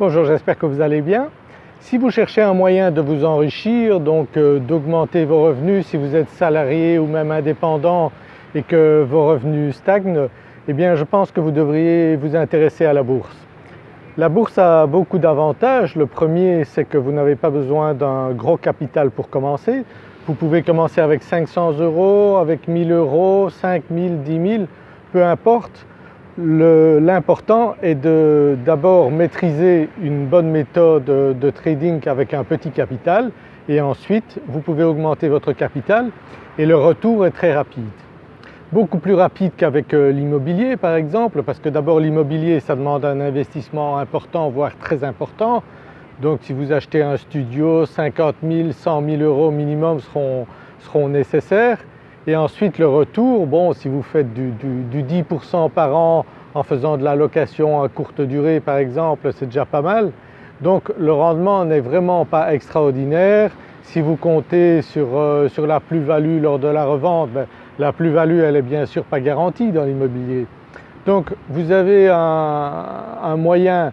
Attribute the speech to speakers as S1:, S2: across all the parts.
S1: Bonjour, j'espère que vous allez bien. Si vous cherchez un moyen de vous enrichir, donc euh, d'augmenter vos revenus si vous êtes salarié ou même indépendant et que vos revenus stagnent, eh bien je pense que vous devriez vous intéresser à la bourse. La bourse a beaucoup d'avantages. Le premier c'est que vous n'avez pas besoin d'un gros capital pour commencer. Vous pouvez commencer avec 500 euros, avec 1000 euros, 5000, 10 000, peu importe. L'important est de d'abord maîtriser une bonne méthode de trading avec un petit capital et ensuite vous pouvez augmenter votre capital et le retour est très rapide. Beaucoup plus rapide qu'avec euh, l'immobilier par exemple parce que d'abord l'immobilier ça demande un investissement important voire très important. Donc si vous achetez un studio 50 000, 100 000 euros minimum seront, seront nécessaires et ensuite le retour, bon si vous faites du, 10% par an en faisant de la location à courte durée par exemple, c'est déjà pas mal. Donc le rendement n'est vraiment pas extraordinaire. Si vous comptez sur, euh, sur la plus-value lors de la revente, ben, la plus-value elle est bien sûr pas garantie dans l'immobilier. Donc vous avez un, un moyen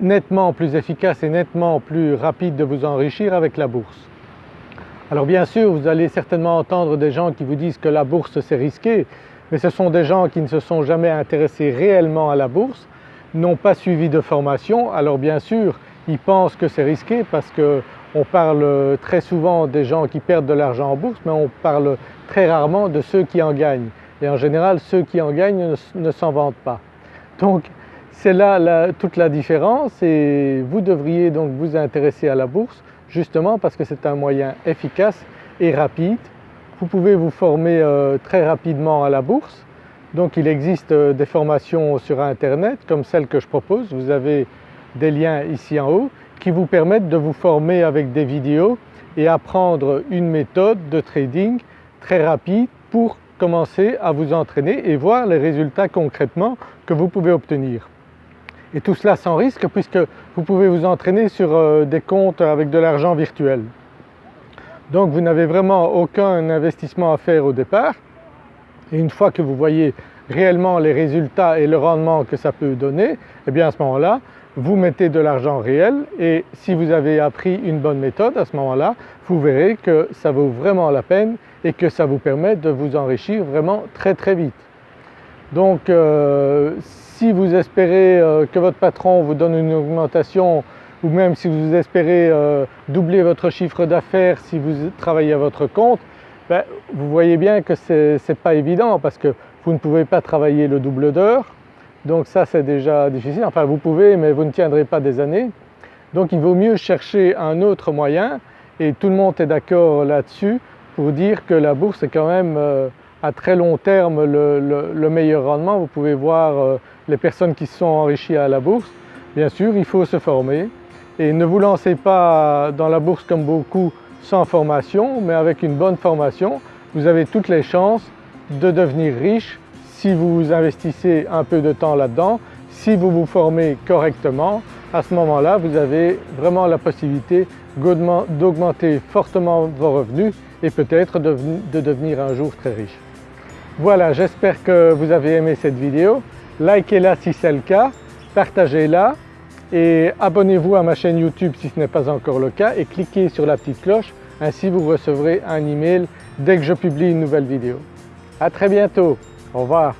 S1: nettement plus efficace et nettement plus rapide de vous enrichir avec la bourse. Alors bien sûr vous allez certainement entendre des gens qui vous disent que la bourse c'est risqué mais ce sont des gens qui ne se sont jamais intéressés réellement à la bourse, n'ont pas suivi de formation. Alors bien sûr ils pensent que c'est risqué parce qu'on parle très souvent des gens qui perdent de l'argent en bourse mais on parle très rarement de ceux qui en gagnent. Et en général ceux qui en gagnent ne, s'en vantent pas. Donc c'est là toute la différence et vous devriez donc vous intéresser à la bourse justement parce que c'est un moyen efficace et rapide. Vous pouvez vous former euh, très rapidement à la bourse. Donc il existe euh, des formations sur internet comme celle que je propose. Vous avez des liens ici en haut qui vous permettent de vous former avec des vidéos et apprendre une méthode de trading très rapide pour commencer à vous entraîner et voir les résultats concrètement que vous pouvez obtenir et tout cela sans risque puisque vous pouvez vous entraîner sur euh, des comptes avec de l'argent virtuel. Donc vous n'avez vraiment aucun investissement à faire au départ et une fois que vous voyez réellement les résultats et le rendement que ça peut donner, eh bien à ce moment-là vous mettez de l'argent réel et si vous avez appris une bonne méthode à ce moment-là vous verrez que ça vaut vraiment la peine et que ça vous permet de vous enrichir vraiment très très vite. Donc euh, si vous espérez euh, que votre patron vous donne une augmentation ou même si vous espérez euh, doubler votre chiffre d'affaires si vous travaillez à votre compte, ben, vous voyez bien que ce n'est pas évident parce que vous ne pouvez pas travailler le double d'heures, donc ça c'est déjà difficile, enfin vous pouvez mais vous ne tiendrez pas des années. Donc il vaut mieux chercher un autre moyen. Et tout le monde est d'accord là-dessus pour dire que la bourse est quand même à très long terme le, meilleur rendement. Vous pouvez voir euh, les personnes qui se sont enrichies à la bourse. Bien sûr, il faut se former et ne vous lancez pas dans la bourse comme beaucoup sans formation, mais avec une bonne formation, vous avez toutes les chances de devenir riche si vous investissez un peu de temps là-dedans, si vous vous formez correctement, à ce moment-là vous avez vraiment la possibilité d'augmenter fortement vos revenus et peut-être de devenir un jour très riche. Voilà, j'espère que vous avez aimé cette vidéo. Likez-la si c'est le cas, partagez-la et abonnez-vous à ma chaîne YouTube si ce n'est pas encore le cas et cliquez sur la petite cloche, ainsi vous recevrez un email dès que je publie une nouvelle vidéo. À très bientôt, au revoir.